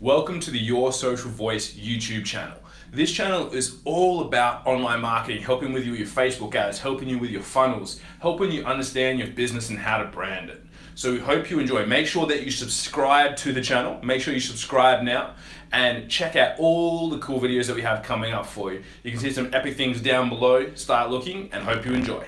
Welcome to the Your Social Voice YouTube channel. This channel is all about online marketing, helping with your Facebook ads, helping you with your funnels, helping you understand your business and how to brand it. So we hope you enjoy. Make sure that you subscribe to the channel. Make sure you subscribe now and check out all the cool videos that we have coming up for you. You can see some epic things down below. Start looking and hope you enjoy.